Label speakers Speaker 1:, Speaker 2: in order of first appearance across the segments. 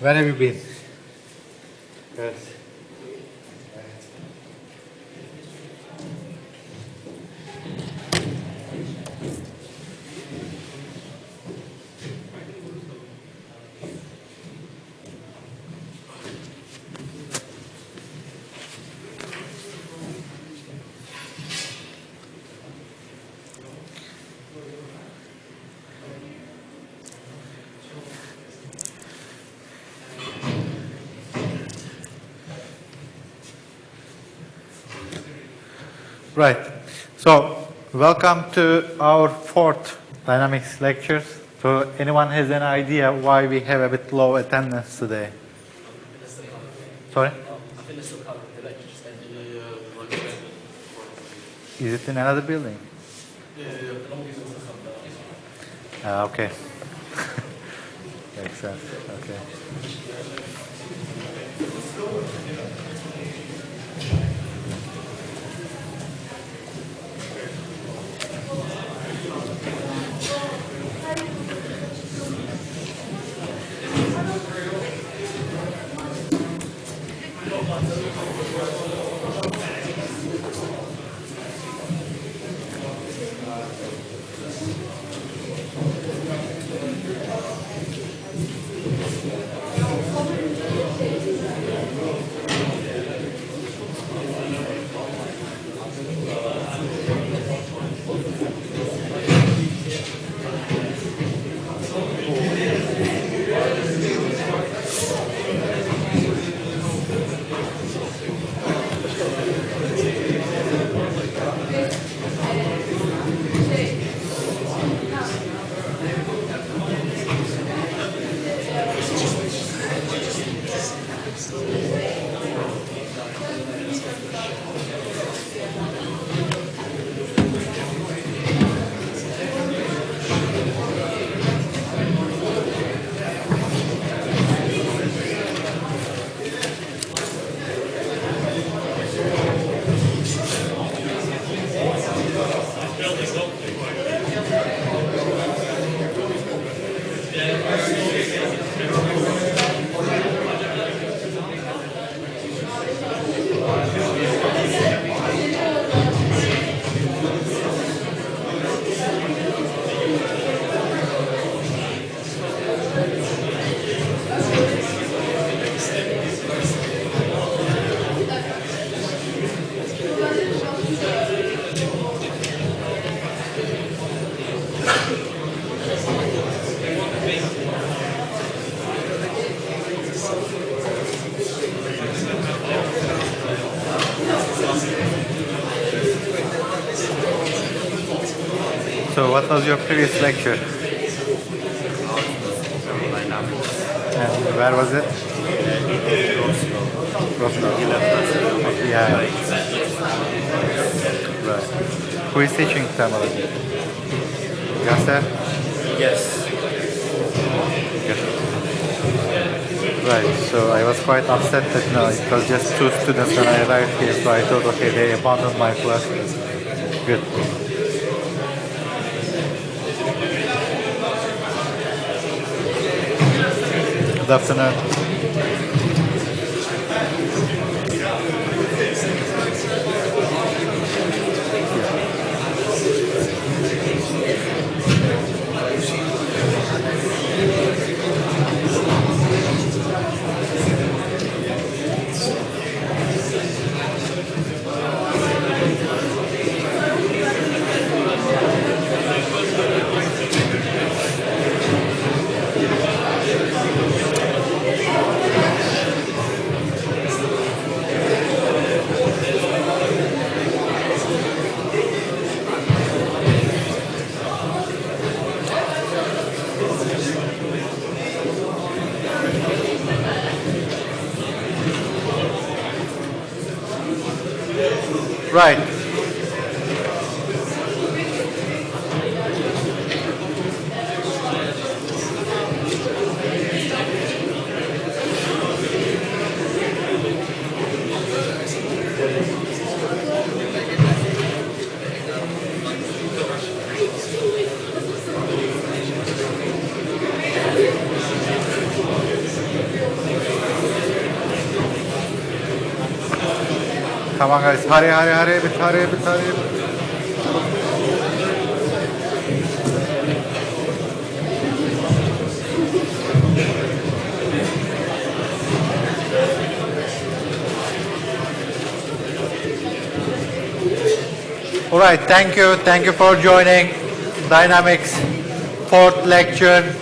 Speaker 1: Where have you been? Right. So, welcome to our fourth dynamics lectures. So, anyone has an idea why we have a bit low attendance today? Sorry? Is it in another building? Ah, okay. Makes sense. Okay. Was your previous lecture? And where was it? Roscoe. Yeah. Right. Who is teaching Tamil? Yasser?
Speaker 2: Yes.
Speaker 1: Right, so I was quite upset that no, it was just two students when I arrived here, so I thought, okay, they abandoned my class. Good. Good afternoon. Right. A bit, hurry, a bit, hurry. a bit. All right, thank you. Thank you for joining Dynamics fourth lecture.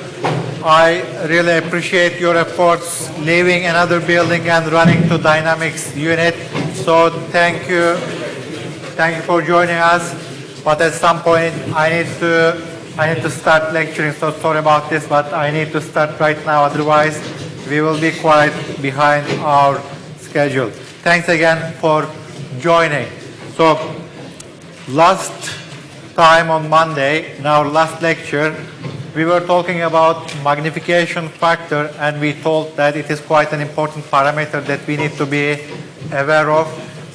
Speaker 1: I really appreciate your efforts leaving another building and running to Dynamics unit. So thank you. Thank you for joining us. But at some point I need to I need to start lecturing, so sorry about this, but I need to start right now, otherwise we will be quite behind our schedule. Thanks again for joining. So last time on Monday, in our last lecture, we were talking about magnification factor and we told that it is quite an important parameter that we need to be aware of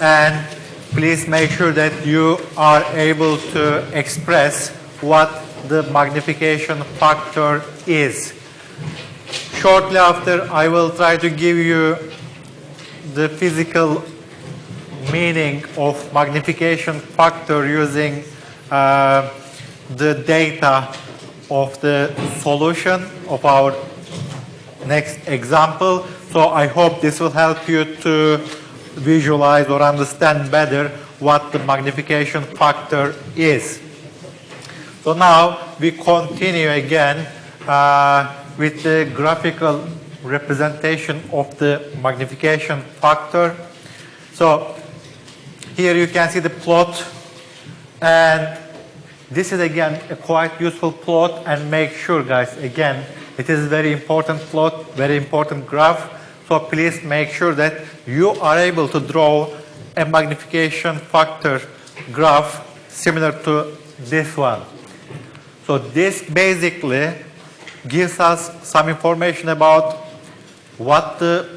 Speaker 1: and please make sure that you are able to express what the magnification factor is. Shortly after, I will try to give you the physical meaning of magnification factor using uh, the data of the solution of our next example. So I hope this will help you to visualize or understand better what the magnification factor is. So now we continue again uh, with the graphical representation of the magnification factor. So here you can see the plot and this is again a quite useful plot and make sure guys again it is a very important plot, very important graph. So please make sure that you are able to draw a magnification factor graph similar to this one. So this basically gives us some information about what the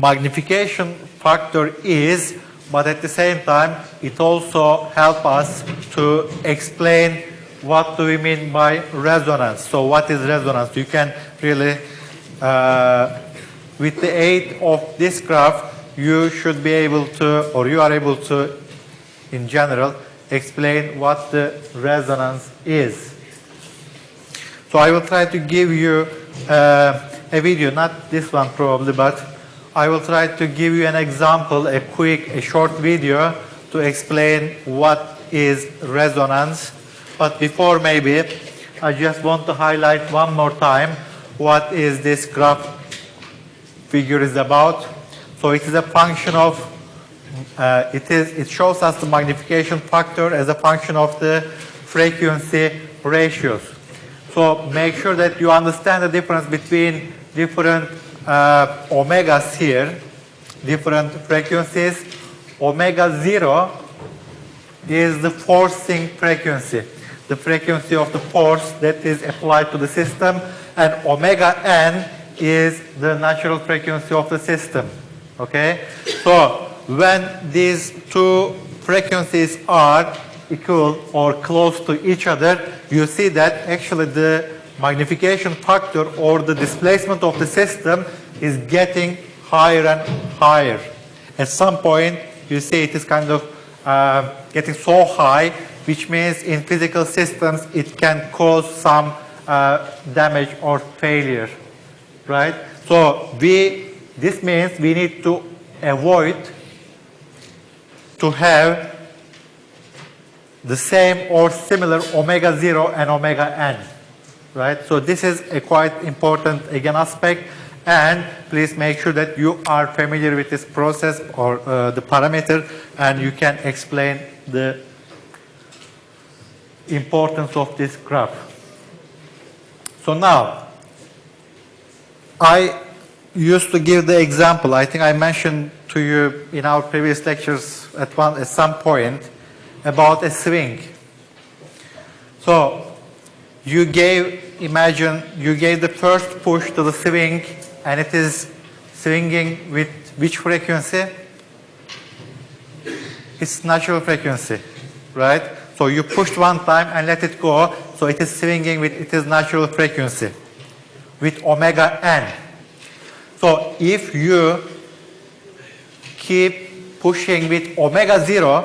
Speaker 1: magnification factor is, but at the same time, it also helps us to explain what do we mean by resonance. So what is resonance? You can really, uh, with the aid of this graph, you should be able to, or you are able to, in general, explain what the resonance is. So I will try to give you uh, a video, not this one probably, but I will try to give you an example, a quick, a short video to explain what is resonance. But before maybe, I just want to highlight one more time what is this graph figure is about. So it is a function of, uh, it, is, it shows us the magnification factor as a function of the frequency ratios. So make sure that you understand the difference between different uh, omegas here, different frequencies. Omega 0 is the forcing frequency, the frequency of the force that is applied to the system, and omega n is the natural frequency of the system. Okay? So when these two frequencies are equal or close to each other, you see that actually the magnification factor or the displacement of the system is getting higher and higher. At some point, you see it is kind of uh, getting so high, which means in physical systems it can cause some uh, damage or failure, right? So we, this means we need to avoid to have the same or similar omega 0 and omega n, right? So this is a quite important, again, aspect. And please make sure that you are familiar with this process or uh, the parameter and you can explain the importance of this graph. So now, I used to give the example, I think I mentioned to you in our previous lectures at, one, at some point, about a swing. So you gave, imagine you gave the first push to the swing and it is swinging with which frequency? It's natural frequency, right? So you pushed one time and let it go, so it is swinging with its natural frequency, with omega n. So if you keep pushing with omega 0,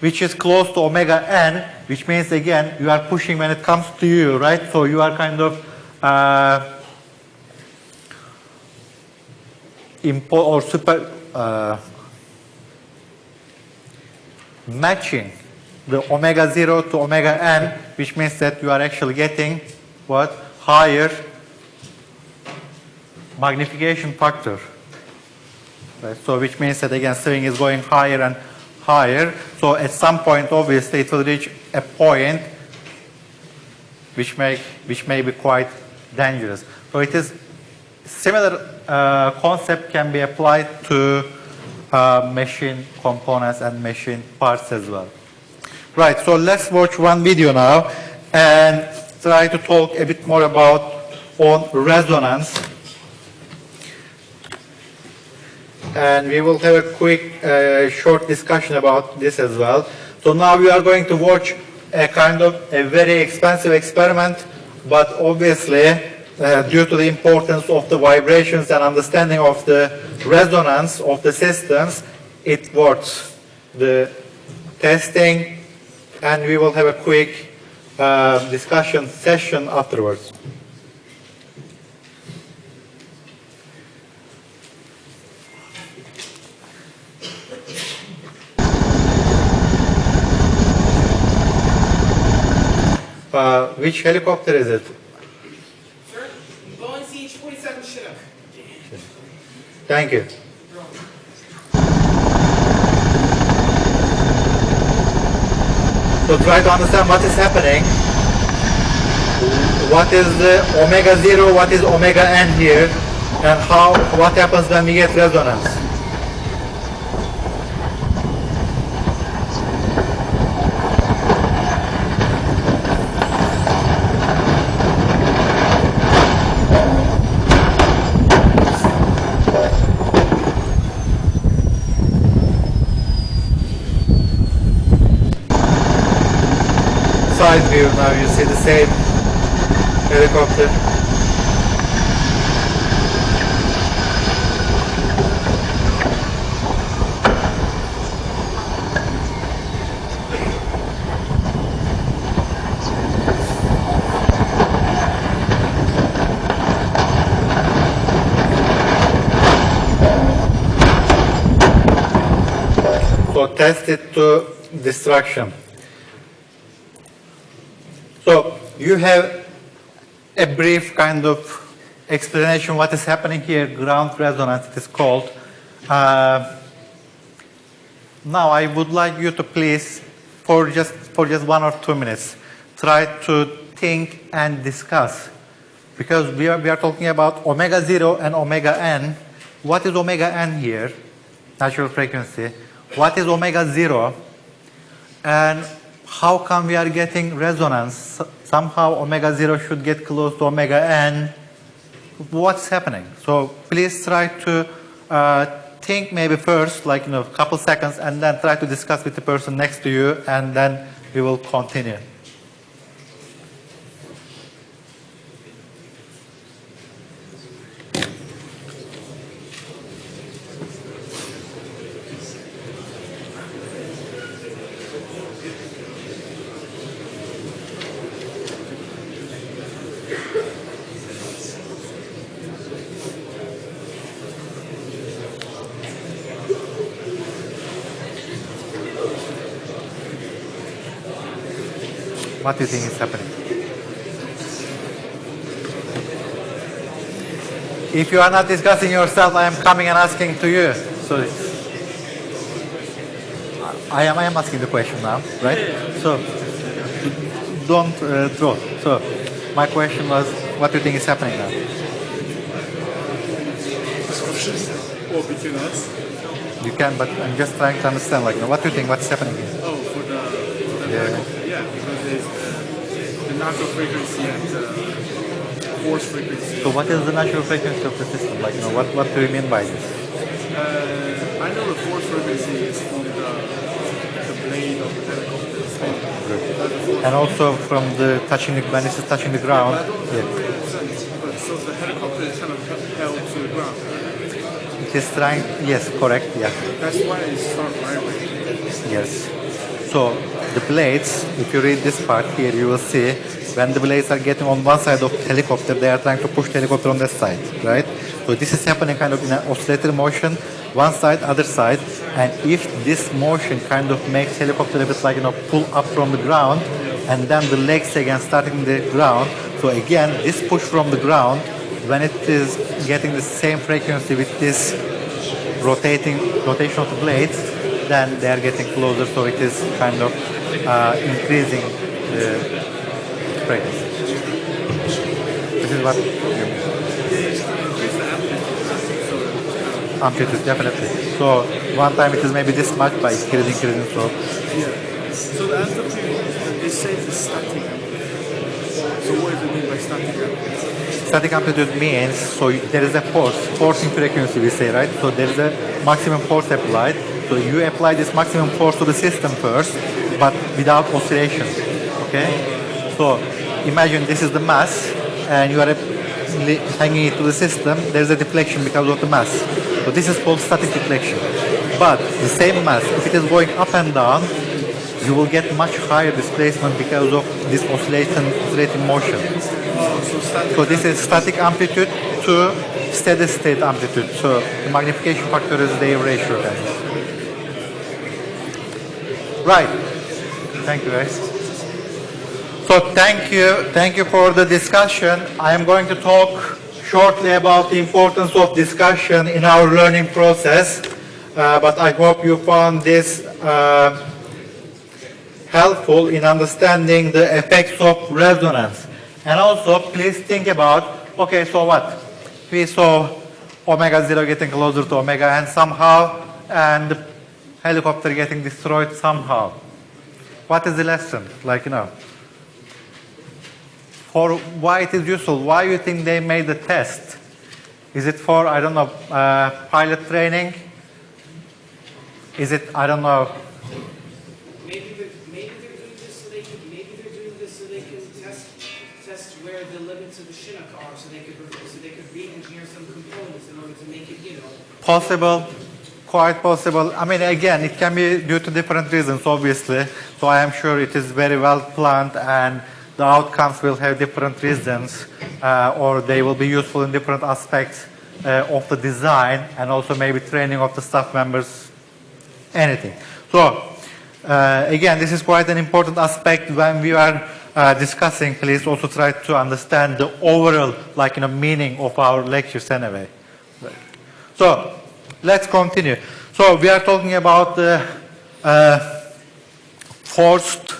Speaker 1: which is close to omega n, which means again you are pushing when it comes to you, right? So you are kind of uh, impo or super uh, matching the omega 0 to omega n, which means that you are actually getting what? Higher magnification factor. Right? So which means that again swing is going higher and higher. So at some point obviously it will reach a point which may, which may be quite dangerous. So it is similar uh, concept can be applied to uh, machine components and machine parts as well. Right, so let's watch one video now and try to talk a bit more about on resonance. And we will have a quick, uh, short discussion about this as well. So now we are going to watch a kind of a very expensive experiment, but obviously uh, due to the importance of the vibrations and understanding of the resonance of the systems, it works. The testing, and we will have a quick uh, discussion session afterwards. Uh, which helicopter is it?
Speaker 2: Sir, Boeing CH-47 Chinook.
Speaker 1: Thank you. So try to understand what is happening. What is the omega zero, what is omega n here, and how what happens when we get resonance. Side view now you see the same helicopter. To destruction. So you have a brief kind of explanation what is happening here, ground resonance it is called. Uh, now I would like you to please, for just, for just one or two minutes, try to think and discuss. Because we are, we are talking about omega 0 and omega n. What is omega n here? Natural frequency. What is omega 0? And how come we are getting resonance? Somehow omega 0 should get close to omega n. What's happening? So please try to uh, think maybe first, like you know, a couple seconds, and then try to discuss with the person next to you, and then we will continue. What do you think is happening? If you are not discussing yourself, I am coming and asking to you. So I am, I am asking the question now, right? So don't uh, draw. So my question was, what do you think is happening now?
Speaker 3: Or between us?
Speaker 1: You can, but I'm just trying to understand, like, what do you think, what's happening here?
Speaker 3: Oh, for the, for the
Speaker 1: Yeah.
Speaker 3: yeah, because there's the, the natural frequency and the force frequency.
Speaker 1: So what is the natural frequency of the system? Like, you know, what, what do you mean by this?
Speaker 3: Uh, I know the force frequency is from the, the blade of the helicopter. So that's the force
Speaker 1: And also from the touching the, when is touching the ground, yeah.
Speaker 3: know what sense, but so the helicopter is kind of held to the ground.
Speaker 1: it is trying, yes, correct, yeah.
Speaker 3: That's why it start vibrating.
Speaker 1: Yes. So the blades, if you read this part here, you will see when the blades are getting on one side of the helicopter, they are trying to push the helicopter on that side, right? So this is happening kind of in an oscillatory motion, one side, other side, and if this motion kind of makes helicopter a bit like you know pull up from the ground, and then the legs again starting the ground. So again, this push from the ground, when it is getting the same frequency with this rotating rotation of the blades, then they are getting closer. So it is kind of uh, increasing the frequency. This is what you amplitude definitely. So one time it is maybe this much, it's increasing, increasing. So
Speaker 3: Yeah. So the amplitude, it says it's static. So what does it mean by static amplitude?
Speaker 1: static amplitude means so there is a force, forcing frequency we say, right? So there is a maximum force applied. So you apply this maximum force to the system first, but without oscillation. Okay? So imagine this is the mass, and you are hanging it to the system. There is a deflection because of the mass. So this is called static deflection. But the same mass, if it is going up and down, you will get much higher displacement because of this oscillating, oscillating motion.
Speaker 3: So
Speaker 1: this is static amplitude to steady state amplitude. So the magnification factor is their ratio then. Right. Thank you guys. So thank you, thank you for the discussion. I am going to talk shortly about the importance of discussion in our learning process. Uh, but I hope you found this uh, helpful in understanding the effects of resonance. And also, please think about, okay, so what? We saw omega 0 getting closer to omega n somehow, and the helicopter getting destroyed somehow. What is the lesson? Like, you know, for why it is useful, why you think they made the test? Is it for, I don't know, uh, pilot training? Is it, I don't know,
Speaker 2: Maybe they're, maybe they're doing this so they can, maybe they're doing this so they can test, test where the limits of the Chinook are, so they could, so they could re-engineer some components in order to make it, you know,
Speaker 1: Possible, quite possible. I mean, again, it can be due to different reasons, obviously. So I am sure it is very well planned and the outcomes will have different reasons uh, or they will be useful in different aspects uh, of the design and also maybe training of the staff members, anything. So, uh, again, this is quite an important aspect when we are uh, discussing. Please also try to understand the overall, like, you know, meaning of our lectures anyway. So let's continue. So we are talking about the uh, forced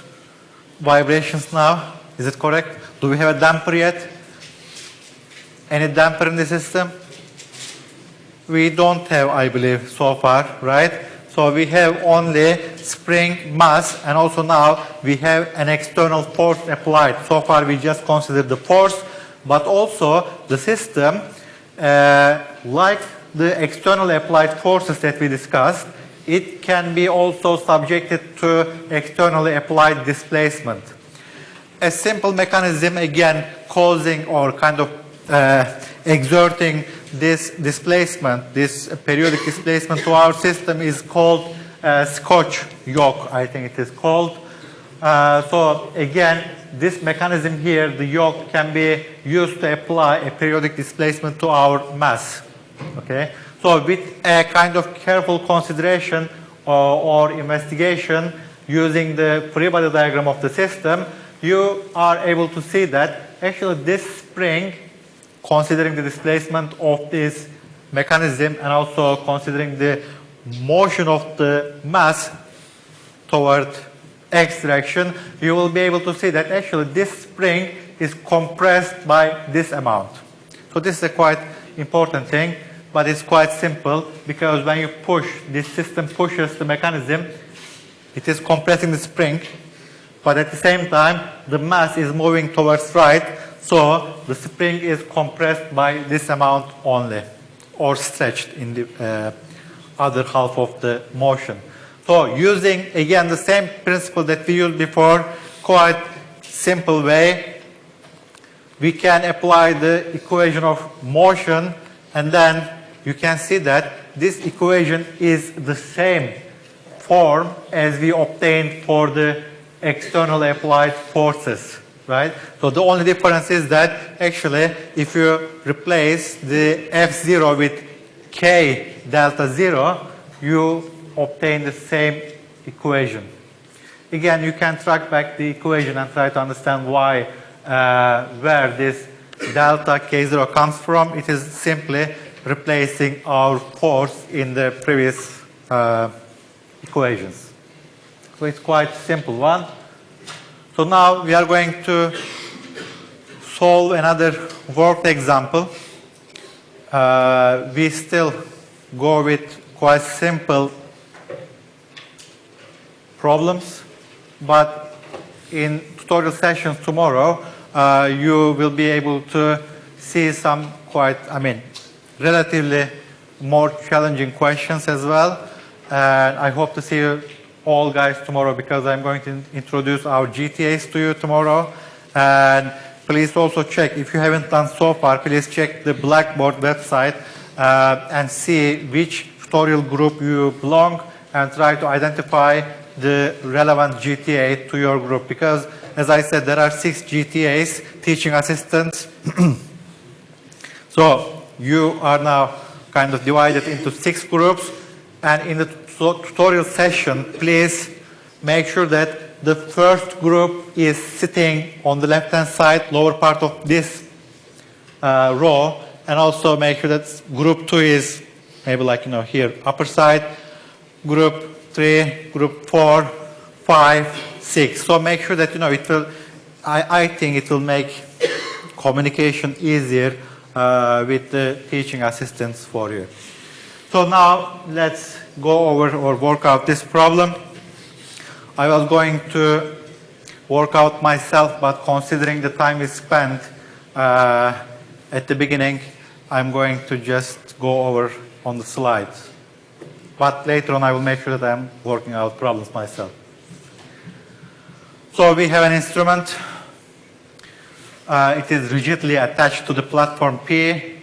Speaker 1: vibrations now. Is it correct? Do we have a damper yet? Any damper in the system? We don't have, I believe, so far, right? So we have only spring mass and also now we have an external force applied. So far we just considered the force, but also the system, uh, like the external applied forces that we discussed, it can be also subjected to externally applied displacement. A simple mechanism, again, causing or kind of uh, exerting this displacement, this periodic displacement to our system is called uh, Scotch yoke, I think it is called. Uh, so again, this mechanism here, the yoke, can be used to apply a periodic displacement to our mass. Okay, so with a kind of careful consideration or, or investigation using the free body diagram of the system, you are able to see that actually this spring, considering the displacement of this mechanism and also considering the motion of the mass toward x direction, you will be able to see that actually this spring is compressed by this amount. So this is a quite important thing, but it's quite simple because when you push, this system pushes the mechanism, it is compressing the spring, but at the same time, the mass is moving towards right, so the spring is compressed by this amount only, or stretched in the uh, other half of the motion. So using, again, the same principle that we used before, quite simple way, we can apply the equation of motion and then you can see that this equation is the same form as we obtained for the external applied forces, right? So the only difference is that actually if you replace the F0 with K delta 0, you obtain the same equation. Again, you can track back the equation and try to understand why, uh, where this delta K0 comes from. It is simply replacing our force in the previous uh, equations. So it's quite simple one. So now we are going to solve another worked example. Uh, we still go with quite simple problems, but in tutorial sessions tomorrow, uh, you will be able to see some quite, I mean, relatively more challenging questions as well. And I hope to see you all guys tomorrow because I'm going to introduce our GTAs to you tomorrow. And please also check, if you haven't done so far, please check the Blackboard website uh, and see which tutorial group you belong and try to identify the relevant GTA to your group because as I said, there are six GTAs, teaching assistants. so you are now kind of divided into six groups and in the tutorial session, please make sure that the first group is sitting on the left-hand side, lower part of this uh, row, and also make sure that group two is maybe like, you know, here, upper side, group three, group four, five, six. So make sure that, you know, it will, I, I think it will make communication easier uh, with the teaching assistants for you. So now let's go over or work out this problem. I was going to work out myself, but considering the time we spent uh, at the beginning, I'm going to just go over on the slides. But later on, I will make sure that I'm working out problems myself. So we have an instrument. Uh, it is rigidly attached to the platform P.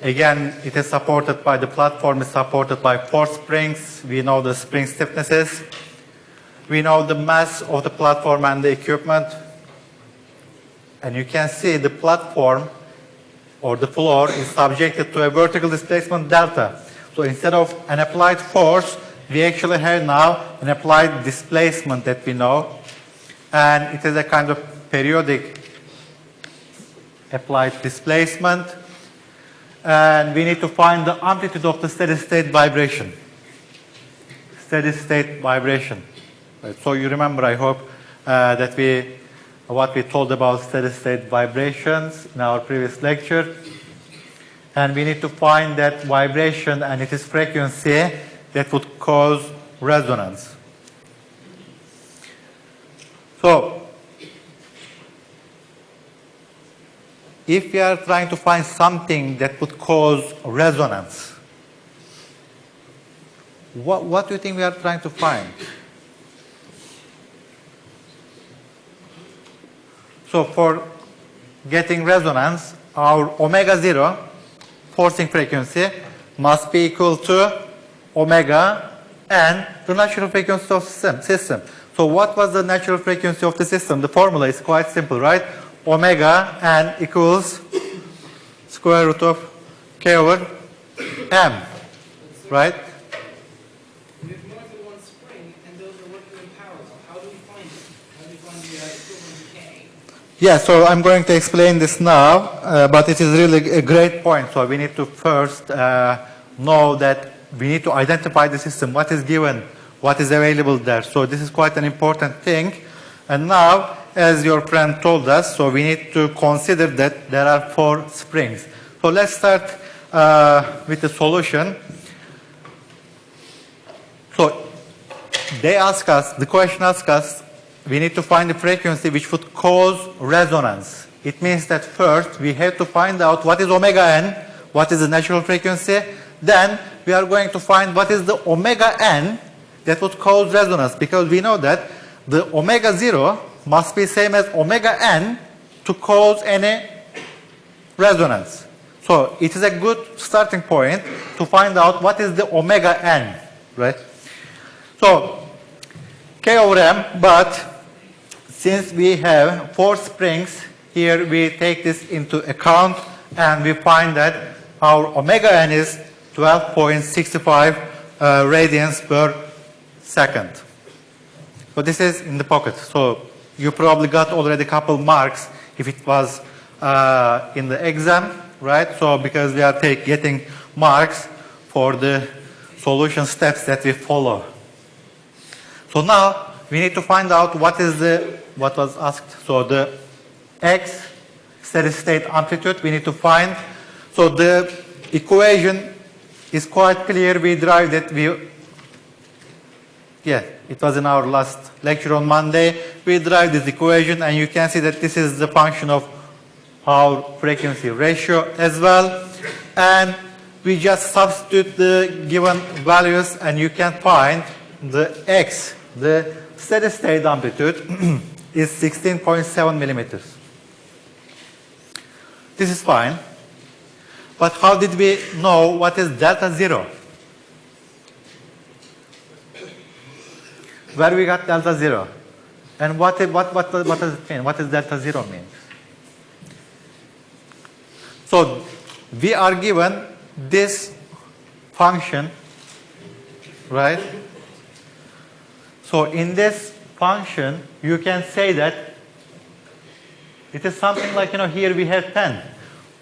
Speaker 1: Again, it is supported by the platform is supported by four springs. We know the spring stiffnesses. We know the mass of the platform and the equipment. And you can see the platform or the floor is subjected to a vertical displacement delta. So instead of an applied force, we actually have now an applied displacement that we know. And it is a kind of periodic applied displacement and we need to find the amplitude of the steady state vibration. Steady state vibration. Right. So you remember, I hope, uh, that we, what we told about steady state vibrations in our previous lecture. And we need to find that vibration and its frequency that would cause resonance. So, if we are trying to find something that would cause resonance, what, what do you think we are trying to find? So for getting resonance, our omega zero forcing frequency must be equal to omega n, the natural frequency of system. So what was the natural frequency of the system? The formula is quite simple, right? Omega n equals square root of k over m, right?
Speaker 2: We have more than one spring, and those are working in parallel. How do we find it? How do we find the equivalent K?
Speaker 1: Yeah, so I'm going to explain this now, uh, but it is really a great point. So we need to first uh, know that we need to identify the system, what is given, what is available there. So this is quite an important thing. And now as your friend told us, so we need to consider that there are four springs. So let's start uh, with the solution. So they ask us, the question asks us, we need to find the frequency which would cause resonance. It means that first we have to find out what is omega n, what is the natural frequency, then we are going to find what is the omega n that would cause resonance because we know that the omega 0 must be same as omega n to cause any resonance. So it is a good starting point to find out what is the omega n, right? So K over M, but since we have four springs, here we take this into account and we find that our omega n is 12.65 uh, radians per second. So this is in the pocket. So you probably got already a couple marks if it was uh, in the exam, right? So because we are take, getting marks for the solution steps that we follow. So now we need to find out what is the, what was asked. So the x steady state amplitude we need to find. So the equation is quite clear. We derived it. We, yeah, it was in our last lecture on Monday. We derived this equation and you can see that this is the function of our frequency ratio as well. And we just substitute the given values and you can find the x, the steady state amplitude is 16.7 millimeters. This is fine. But how did we know what is delta zero? Where we got delta zero? And what, what, what, what does it mean? What does delta zero mean? So we are given this function, right? So in this function, you can say that it is something like, you know, here we have 10.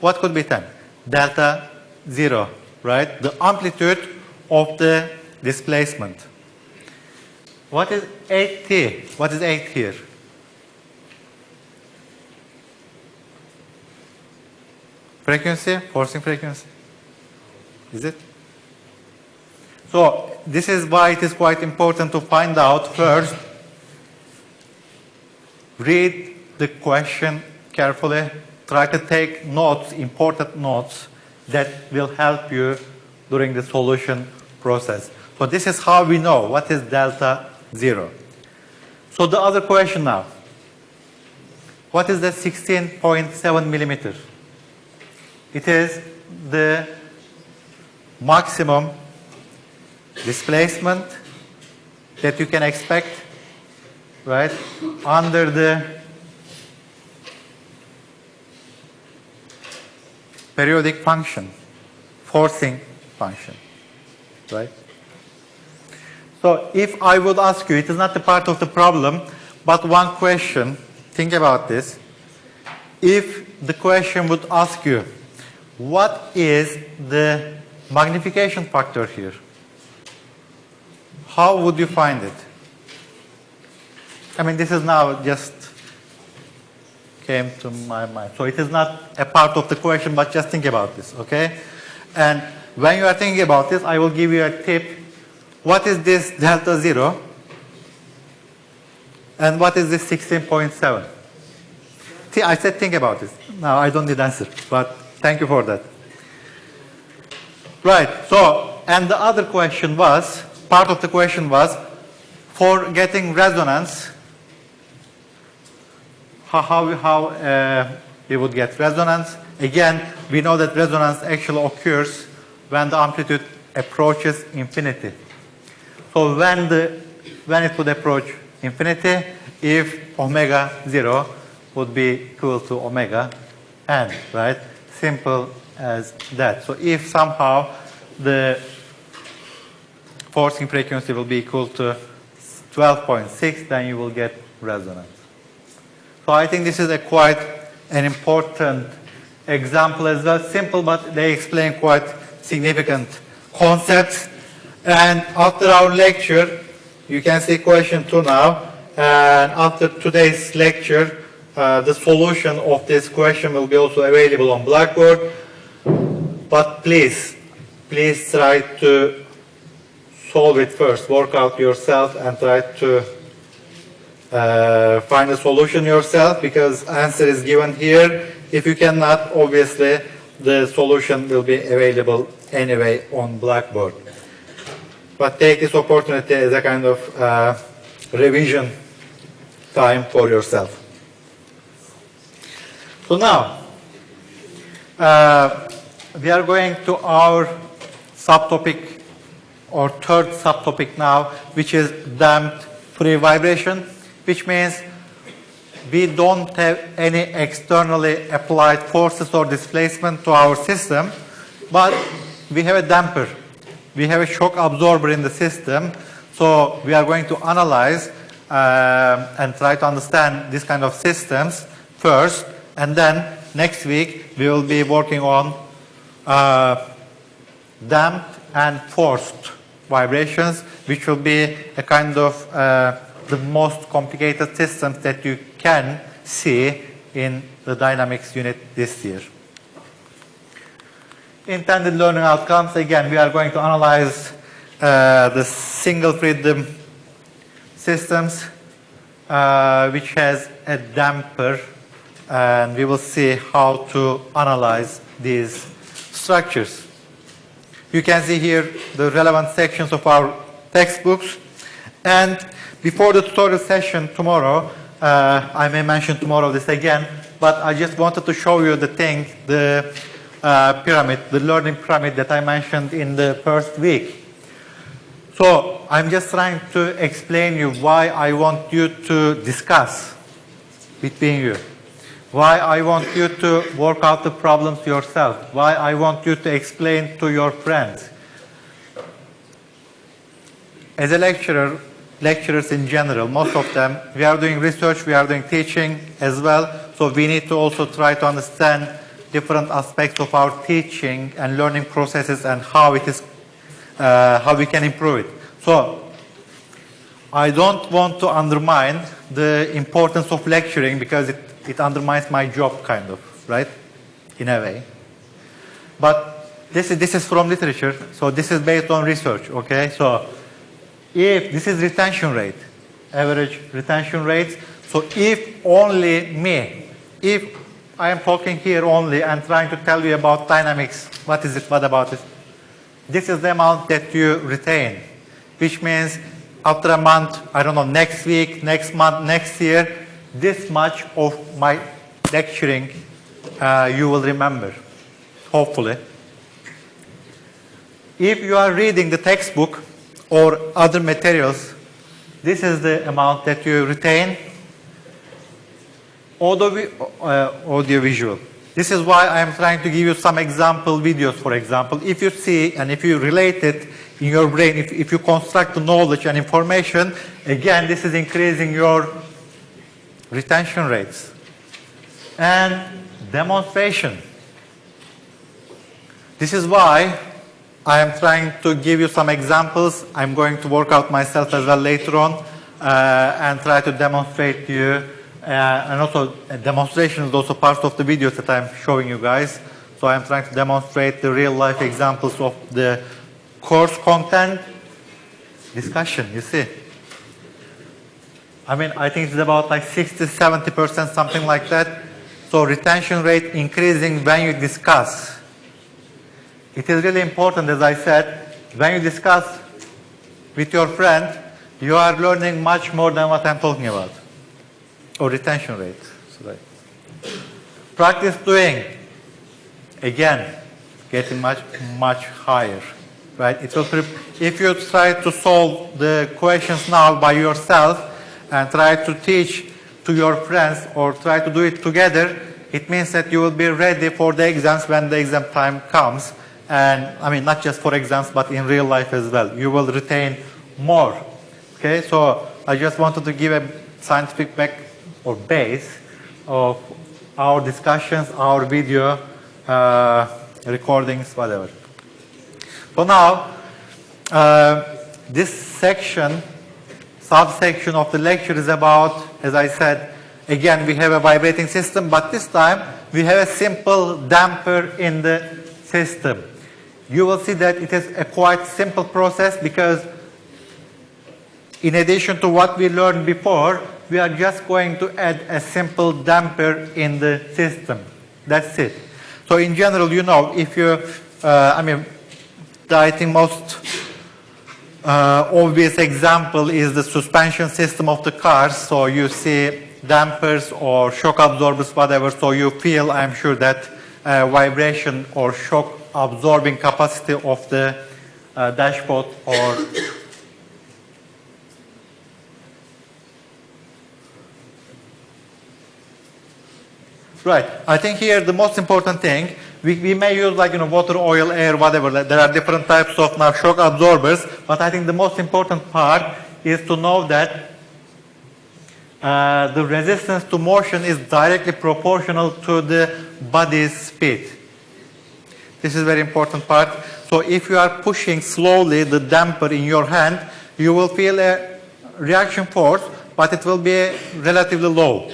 Speaker 1: What could be 10? Delta 0, right? The amplitude of the displacement. What is 8t? What is 8 here? Frequency, forcing frequency. Is it? So this is why it is quite important to find out first. Read the question carefully. Try to take notes, important notes that will help you during the solution process. So this is how we know what is delta zero. So the other question now. What is the 16.7 millimeters? It is the maximum displacement that you can expect, right, under the periodic function, forcing function, right? So if I would ask you, it is not a part of the problem, but one question, think about this. If the question would ask you, what is the magnification factor here? How would you find it? I mean, this is now just came to my mind. So it is not a part of the question, but just think about this, okay? And when you are thinking about this, I will give you a tip. What is this delta zero? And what is this 16.7? See, I said think about this. Now I don't need answer, but Thank you for that. Right, so, and the other question was, part of the question was, for getting resonance, how, how, how uh, we would get resonance. Again, we know that resonance actually occurs when the amplitude approaches infinity. So when, the, when it would approach infinity, if omega 0 would be equal to omega n, right? simple as that. So if somehow the forcing frequency will be equal to 12.6, then you will get resonance. So I think this is a quite an important example as well. Simple, but they explain quite significant concepts. And after our lecture, you can see question two now. And after today's lecture, uh, the solution of this question will be also available on Blackboard. But please, please try to solve it first. Work out yourself and try to uh, find a solution yourself because answer is given here. If you cannot, obviously, the solution will be available anyway on Blackboard. But take this opportunity as a kind of uh, revision time for yourself. So now, uh, we are going to our subtopic or third subtopic now, which is damped free vibration, which means we don't have any externally applied forces or displacement to our system, but we have a damper. We have a shock absorber in the system, so we are going to analyze um, and try to understand this kind of systems first, and then next week we will be working on uh, damped and forced vibrations, which will be a kind of uh, the most complicated systems that you can see in the dynamics unit this year. Intended learning outcomes, again, we are going to analyze uh, the single freedom systems, uh, which has a damper, and we will see how to analyze these structures. You can see here the relevant sections of our textbooks. And before the tutorial session tomorrow, uh, I may mention tomorrow this again, but I just wanted to show you the thing, the uh, pyramid, the learning pyramid that I mentioned in the first week. So I'm just trying to explain you why I want you to discuss between you. Why I want you to work out the problems yourself. Why I want you to explain to your friends. As a lecturer, lecturers in general, most of them, we are doing research, we are doing teaching as well. So we need to also try to understand different aspects of our teaching and learning processes and how it is, uh, how we can improve it. So I don't want to undermine the importance of lecturing because it, it undermines my job kind of, right? In a way. But this is, this is from literature, so this is based on research, okay? So if this is retention rate, average retention rates, so if only me, if I am talking here only and trying to tell you about dynamics, what is it, what about it? This is the amount that you retain, which means after a month, I don't know, next week, next month, next year, this much of my lecturing uh, you will remember, hopefully. If you are reading the textbook or other materials, this is the amount that you retain. Audio, audiovisual. This is why I am trying to give you some example videos, for example. If you see and if you relate it in your brain, if, if you construct the knowledge and information, again, this is increasing your retention rates. And demonstration. This is why I am trying to give you some examples. I'm going to work out myself as well later on uh, and try to demonstrate to you. Uh, and also, a demonstration is also part of the videos that I'm showing you guys. So I'm trying to demonstrate the real life examples of the course content discussion, you see. I mean, I think it's about like 60, 70%, something like that. So retention rate increasing when you discuss. It is really important, as I said, when you discuss with your friend, you are learning much more than what I'm talking about. Or retention rate. Sorry. Practice doing. Again, getting much, much higher. Right? It will if you try to solve the questions now by yourself and try to teach to your friends or try to do it together, it means that you will be ready for the exams when the exam time comes. And I mean, not just for exams, but in real life as well. You will retain more. Okay, so I just wanted to give a scientific back or base of our discussions, our video uh, recordings, whatever. For now, uh, this section, subsection of the lecture is about, as I said, again, we have a vibrating system, but this time we have a simple damper in the system. You will see that it is a quite simple process because in addition to what we learned before, we are just going to add a simple damper in the system. That's it. So in general, you know, if you, uh, I mean, the, I think most uh, obvious example is the suspension system of the cars. So you see dampers or shock absorbers, whatever. So you feel, I'm sure, that uh, vibration or shock absorbing capacity of the uh, dashpot or Right. I think here the most important thing, we, we may use like, you know, water, oil, air, whatever. There are different types of now shock absorbers, but I think the most important part is to know that uh, the resistance to motion is directly proportional to the body's speed. This is very important part. So if you are pushing slowly the damper in your hand, you will feel a reaction force, but it will be relatively low.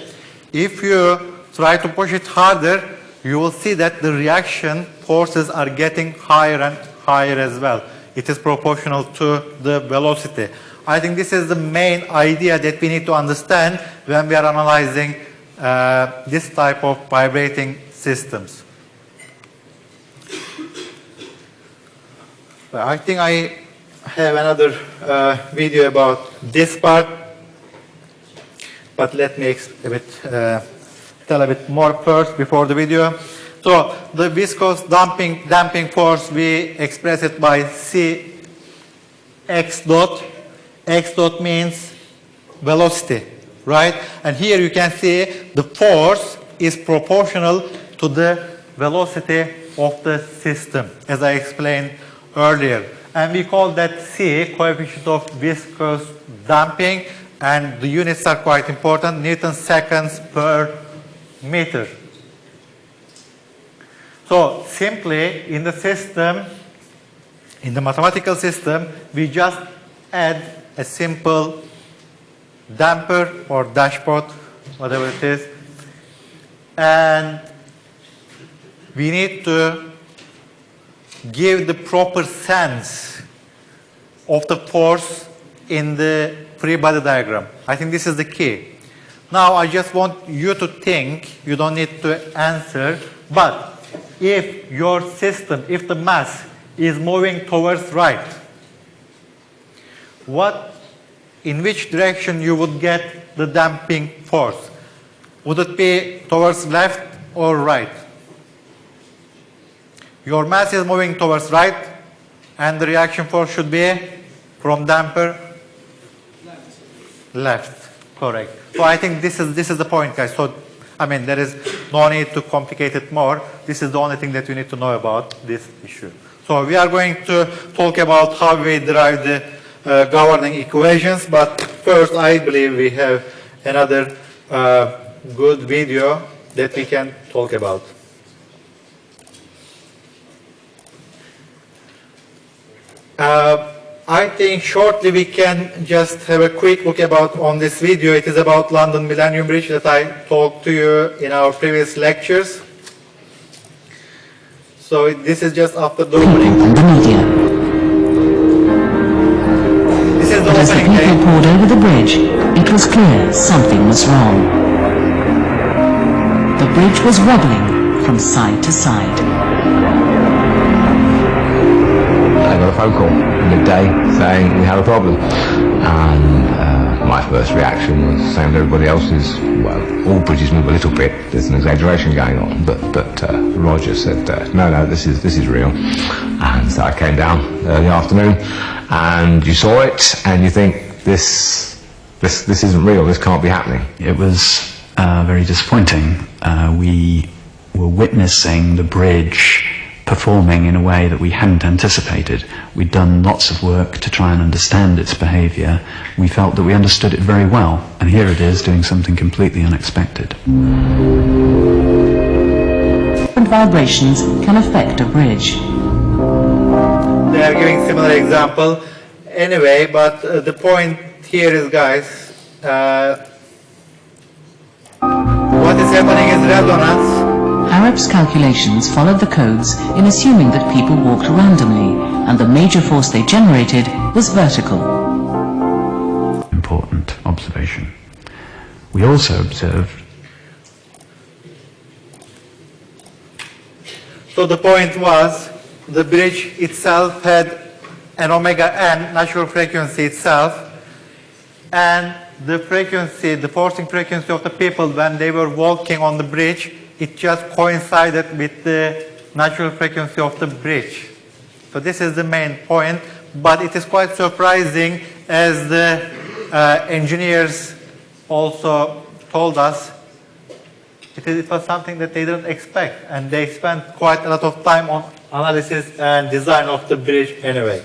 Speaker 1: If you try to push it harder, you will see that the reaction forces are getting higher and higher as well. It is proportional to the velocity. I think this is the main idea that we need to understand when we are analyzing uh, this type of vibrating systems. I think I have another uh, video about this part, but let me a bit, uh, tell a bit more first before the video. So the viscous damping, damping force, we express it by C x dot. x dot means velocity, right? And here you can see the force is proportional to the velocity of the system, as I explained earlier. And we call that C, coefficient of viscous damping, and the units are quite important, Newton seconds per meter. So simply in the system, in the mathematical system, we just add a simple damper or dashpot, whatever it is, and we need to give the proper sense of the force in the free body diagram. I think this is the key. Now I just want you to think, you don't need to answer, but if your system, if the mass is moving towards right, what, in which direction you would get the damping force? Would it be towards left or right? Your mass is moving towards right, and the reaction force should be from damper left. Correct. So I think this is this is the point, guys. So I mean, there is no need to complicate it more. This is the only thing that you need to know about this issue. So we are going to talk about how we derive the uh, governing equations, but first I believe we have another uh, good video that we can talk about. Uh, I think shortly we can just have a quick look about on this video. It is about London Millennium Bridge that I talked to you in our previous lectures. So it- this is just after the opening.
Speaker 4: media.
Speaker 1: This is the
Speaker 4: But as the people
Speaker 1: day.
Speaker 4: poured over the bridge, it was clear something was wrong. The bridge was wobbling from side to side.
Speaker 5: Got a phone call midday saying we had a problem. And uh, my first reaction was same as everybody else's. Well, all bridges move a little bit. There's an exaggeration going on. But but uh, Roger said, uh, no, no, this is this is real. And so I came down early afternoon, and you saw it, and you think this this this isn't real. This can't be happening.
Speaker 6: It was uh, very disappointing. Uh, we were witnessing the bridge performing in a way that we hadn't anticipated. We'd done lots of work to try and understand its behavior. We felt that we understood it very well, and here it is doing something completely unexpected.
Speaker 4: Different vibrations can affect a bridge.
Speaker 1: They are giving similar example. Anyway, but uh, the point here is, guys, uh, what is happening is resonance.
Speaker 4: Arup's calculations followed the codes in assuming that people walked randomly, and the major force they generated was vertical.
Speaker 6: Important observation. We also observed
Speaker 1: So the point was, the bridge itself had an omega n natural frequency itself, and the frequency, the forcing frequency of the people when they were walking on the bridge, it just coincided with the natural frequency of the bridge. So this is the main point, but it is quite surprising as the uh, engineers also told us it, is, it was something that they didn't expect and they spent quite a lot of time on analysis and design of the bridge anyway.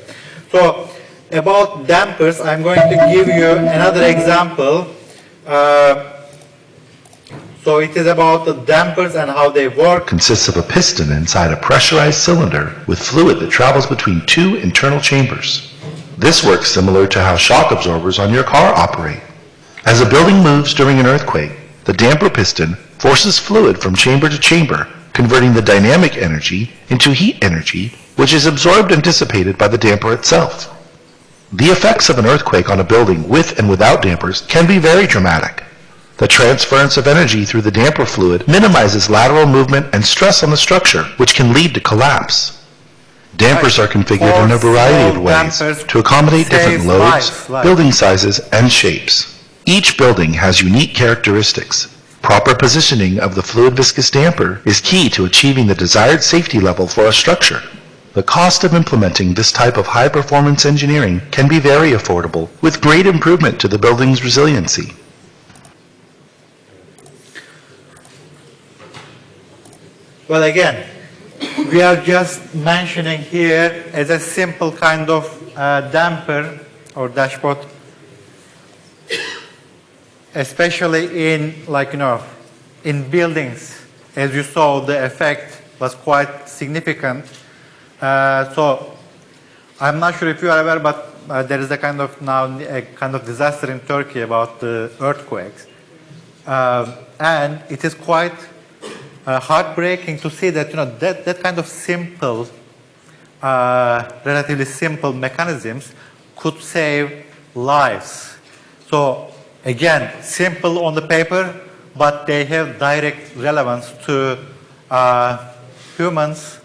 Speaker 1: So about dampers, I'm going to give you another example. Uh, so it is about the dampers and how they work.
Speaker 7: consists of a piston inside a pressurized cylinder with fluid that travels between two internal chambers. This works similar to how shock absorbers on your car operate. As a building moves during an earthquake, the damper piston forces fluid from chamber to chamber, converting the dynamic energy into heat energy, which is absorbed and dissipated by the damper itself. The effects of an earthquake on a building with and without dampers can be very dramatic. The transference of energy through the damper fluid minimizes lateral movement and stress on the structure, which can lead to collapse. Dampers are configured in a variety of ways to accommodate different loads, building sizes, and shapes. Each building has unique characteristics. Proper positioning of the fluid viscous damper is key to achieving the desired safety level for a structure. The cost of implementing this type of high-performance engineering can be very affordable, with great improvement to the building's resiliency.
Speaker 1: Well, again, we are just mentioning here as a simple kind of uh, damper or dashpot, especially in like, you know, in buildings. As you saw, the effect was quite significant. Uh, so I'm not sure if you are aware, but uh, there is a kind of now a kind of disaster in Turkey about the earthquakes. Um, and it is quite uh, heartbreaking to see that you know that, that kind of simple, uh, relatively simple mechanisms could save lives. So again, simple on the paper, but they have direct relevance to uh, humans'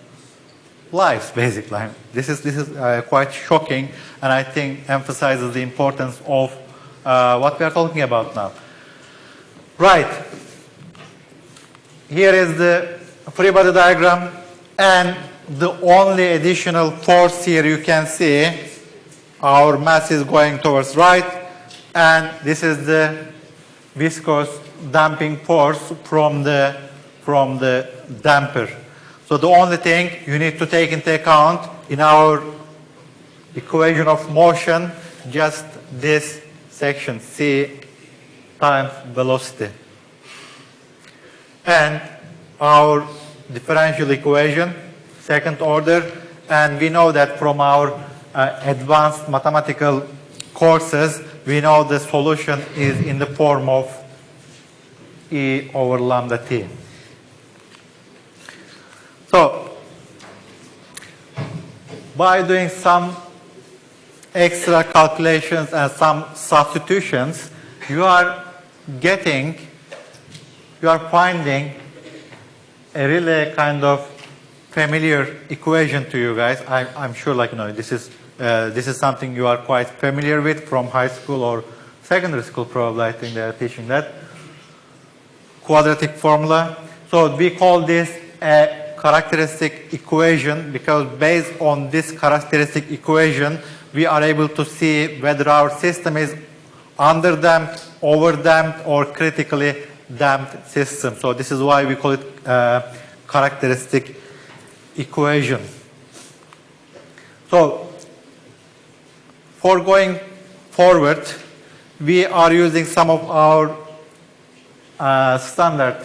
Speaker 1: lives, basically. This is this is uh, quite shocking, and I think emphasizes the importance of uh, what we are talking about now. Right. Here is the free body diagram and the only additional force here you can see our mass is going towards right and this is the viscous damping force from the from the damper. So the only thing you need to take into account in our equation of motion just this section c times velocity and our differential equation, second order, and we know that from our uh, advanced mathematical courses, we know the solution is in the form of E over lambda t. So, by doing some extra calculations and some substitutions, you are getting you are finding a really kind of familiar equation to you guys. I, I'm sure like, you know, this is, uh, this is something you are quite familiar with from high school or secondary school probably, I think they are teaching that. Quadratic formula. So we call this a characteristic equation because based on this characteristic equation, we are able to see whether our system is underdamped, overdamped, or critically damped system. So this is why we call it uh, characteristic equation. So for going forward, we are using some of our uh, standard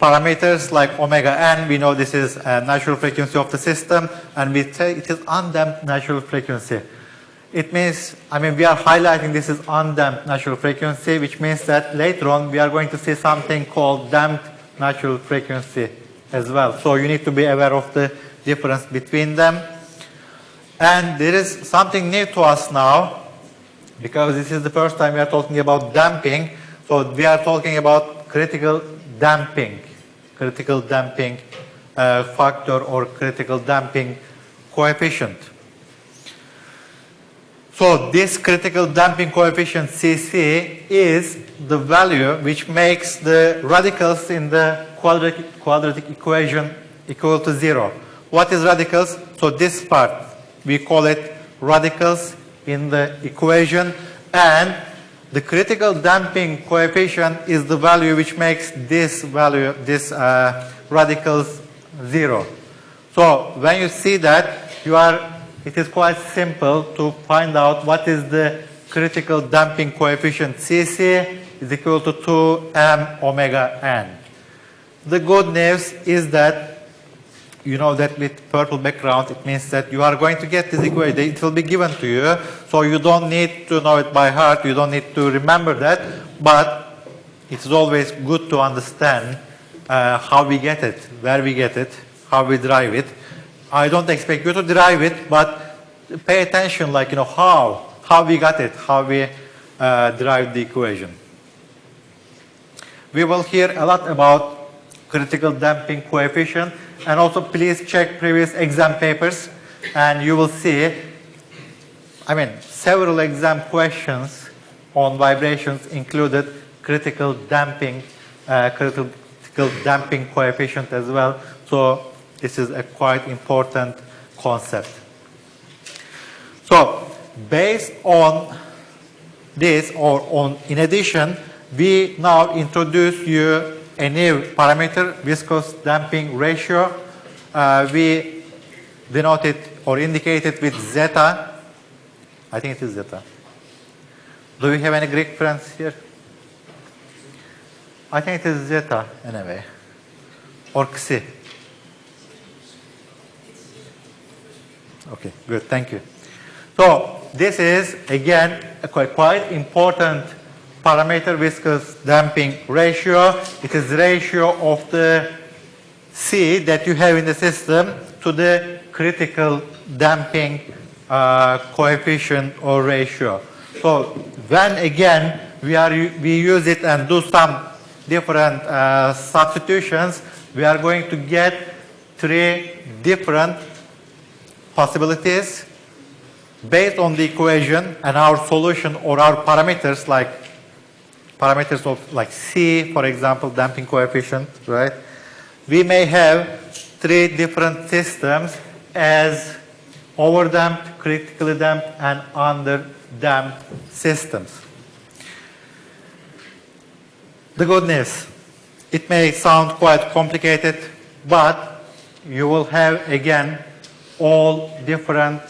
Speaker 1: parameters like omega n. We know this is a natural frequency of the system, and we say it is undamped natural frequency. It means, I mean, we are highlighting this is undamped natural frequency, which means that later on we are going to see something called damped natural frequency as well. So you need to be aware of the difference between them. And there is something new to us now, because this is the first time we are talking about damping. So we are talking about critical damping, critical damping uh, factor or critical damping coefficient. So this critical damping coefficient Cc is the value which makes the radicals in the quadratic, quadratic equation equal to zero. What is radicals? So this part, we call it radicals in the equation and the critical damping coefficient is the value which makes this value, this uh, radicals zero. So when you see that, you are, it is quite simple to find out what is the critical damping coefficient. Cc is equal to 2m omega n. The good news is that you know that with purple background, it means that you are going to get this equation. It will be given to you, so you don't need to know it by heart. You don't need to remember that, but it's always good to understand uh, how we get it, where we get it, how we derive it. I don't expect you to derive it, but pay attention, like, you know, how, how we got it, how we uh, derived the equation. We will hear a lot about critical damping coefficient, and also please check previous exam papers, and you will see, I mean, several exam questions on vibrations included critical damping, uh, critical damping coefficient as well. So this is a quite important concept. So based on this or on in addition, we now introduce you a new parameter, viscous damping ratio. Uh, we denote it or indicate it with zeta. I think it is zeta. Do we have any Greek friends here? I think it is zeta anyway. Or xi. Okay, good, thank you. So this is again a quite, quite important parameter viscous damping ratio. It is ratio of the C that you have in the system to the critical damping uh, coefficient or ratio. So when again we are we use it and do some different uh, substitutions, we are going to get three different possibilities based on the equation and our solution or our parameters like parameters of like C, for example, damping coefficient, right? We may have three different systems as overdamped, critically damped, and underdamped systems. The good news, it may sound quite complicated, but you will have again all different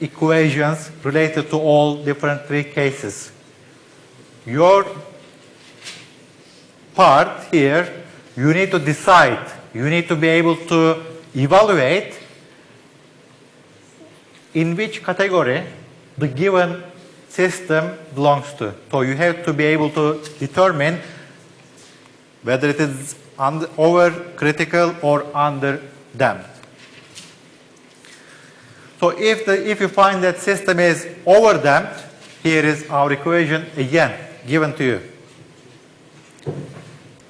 Speaker 1: equations related to all different three cases. Your part here, you need to decide, you need to be able to evaluate in which category the given system belongs to. So you have to be able to determine whether it is under, over critical or under damped. So if, the, if you find that system is overdamped, here is our equation again given to you.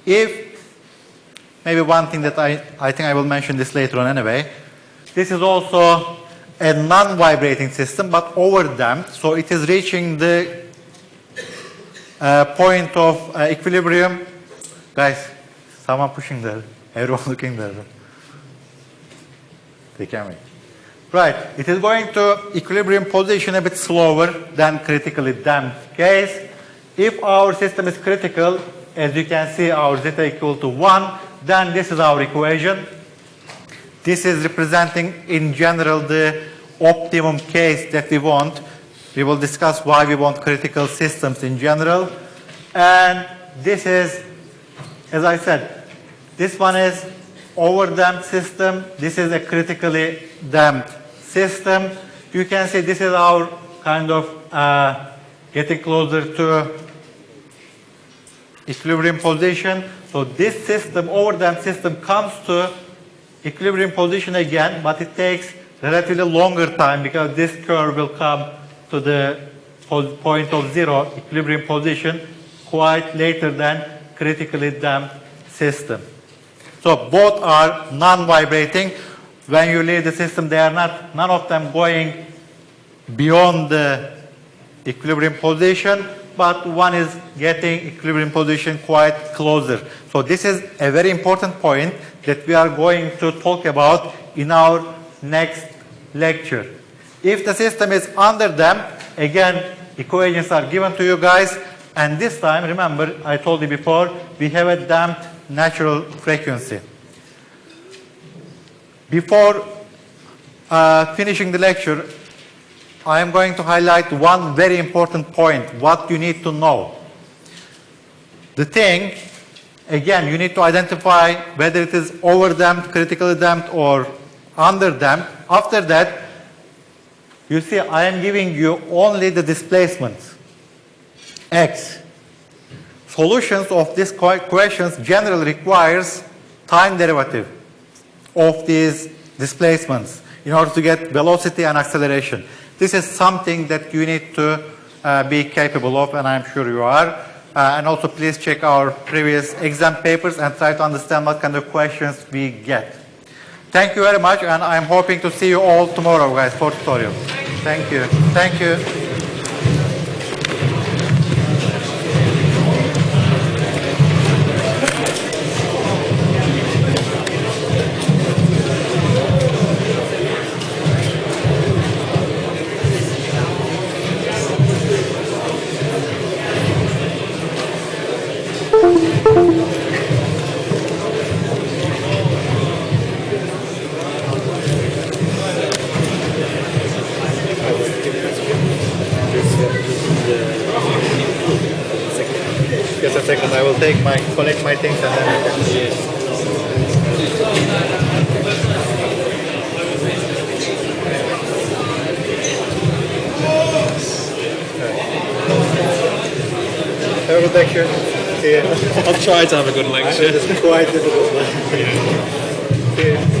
Speaker 1: If, maybe one thing that I, I think I will mention this later on anyway, this is also a non-vibrating system but overdamped, so it is reaching the uh, point of uh, equilibrium. Guys, someone pushing there, everyone looking there. They can't wait. Right, it is going to equilibrium position a bit slower than critically damped case. If our system is critical, as you can see our zeta equal to 1, then this is our equation. This is representing in general the optimum case that we want. We will discuss why we want critical systems in general. And this is, as I said, this one is over-damped system. This is a critically damped system. You can see this is our kind of uh, getting closer to equilibrium position. So this system, over-damped system, comes to equilibrium position again, but it takes relatively longer time because this curve will come to the point of zero equilibrium position quite later than critically damped system. So both are non-vibrating. When you leave the system, they are not, none of them going beyond the equilibrium position, but one is getting equilibrium position quite closer. So this is a very important point that we are going to talk about in our next lecture. If the system is under damped, again, equations are given to you guys, and this time, remember, I told you before, we have a damped natural frequency. Before uh, finishing the lecture, I am going to highlight one very important point, what you need to know. The thing, again, you need to identify whether it is over-damped, critically damped, or under-damped. After that, you see I am giving you only the displacements, x. Solutions of these questions generally requires time derivative of these displacements in order to get velocity and acceleration. This is something that you need to uh, be capable of, and I'm sure you are. Uh, and also please check our previous exam papers and try to understand what kind of questions we get. Thank you very much, and I'm hoping to see you all tomorrow, guys, for tutorial. Thank you. Thank you. Take my, collect my things and then. Have a good lecture. You.
Speaker 8: I'll try to have a good lecture.
Speaker 1: It's quite difficult. man. See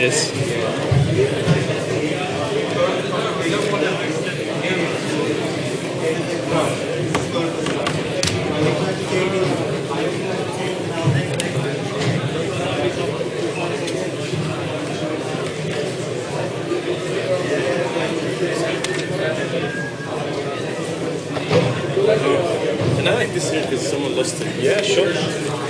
Speaker 8: Cheers. Can I like this here because someone lost it? Yeah, sure.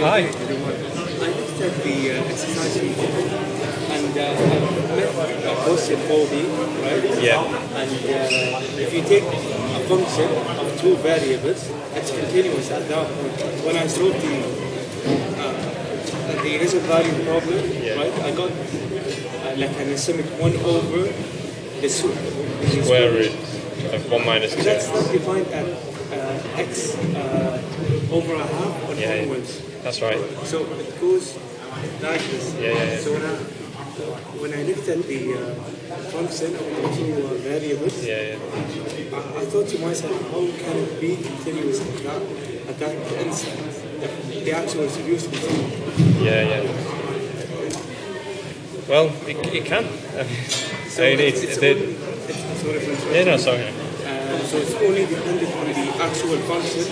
Speaker 8: Hi.
Speaker 9: I looked at the uh, exercise sheet and uh, I met a question 4B, right?
Speaker 8: Yeah.
Speaker 9: And uh, if you take a function of two variables, it's continuous at that point. When I solved the uh, the initial value problem, right, I got uh, like an asymmetric 1 over the
Speaker 8: Square root of 1 minus 2.
Speaker 9: That's not defined at uh, x uh, over a half or
Speaker 8: Yeah, yeah. That's right.
Speaker 9: So it goes like this.
Speaker 8: Yeah, yeah, yeah.
Speaker 9: So when I, when I looked at the uh, function of the two uh, variables,
Speaker 8: Yeah, yeah.
Speaker 9: I, I thought to myself, how can it be continuous at that, at that instant? The, the actual solution is
Speaker 8: Yeah, yeah. Well, it, it can.
Speaker 9: So
Speaker 8: I mean,
Speaker 9: it's,
Speaker 8: it's,
Speaker 9: it's
Speaker 8: the,
Speaker 9: only, it's, sorry for
Speaker 8: yeah, no, sorry.
Speaker 9: Uh, so it's only dependent on the actual function.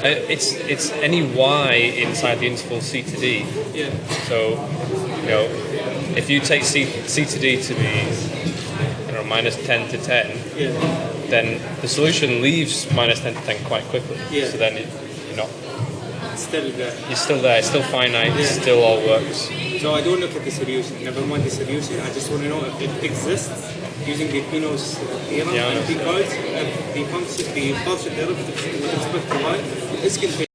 Speaker 8: Uh, it's it's any y inside the interval c to d.
Speaker 9: Yeah.
Speaker 8: So, you know, if you take c, c to d to be, you know, minus 10 to 10,
Speaker 9: Yeah.
Speaker 8: then the solution leaves minus 10 to 10 quite quickly.
Speaker 9: Yeah.
Speaker 8: So then you're not,
Speaker 9: It's still there.
Speaker 8: you're still there, it's still finite, it still all works.
Speaker 9: So I don't look at the solution. Never mind the solution. I just want to know if it exists using the Peano's theorem
Speaker 8: Yeah,
Speaker 9: and because if the function, the partial derivative with respect to y is.